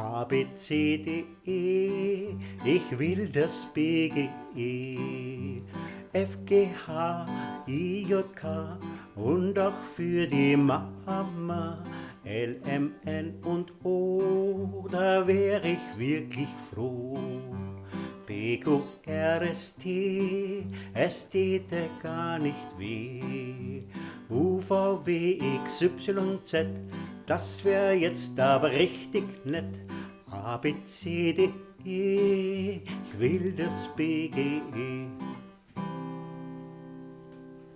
A, B, C, D, E, ich will das B, G, E. F, G, H, I, J, K und auch für die Mama. L, M, N und O, da wär ich wirklich froh. B, Q, R, S, T, es täte gar nicht weh. U, V, W, X, Y, Z, das wär jetzt aber richtig nett. A, B, C, D, E, ich will das B, G, E.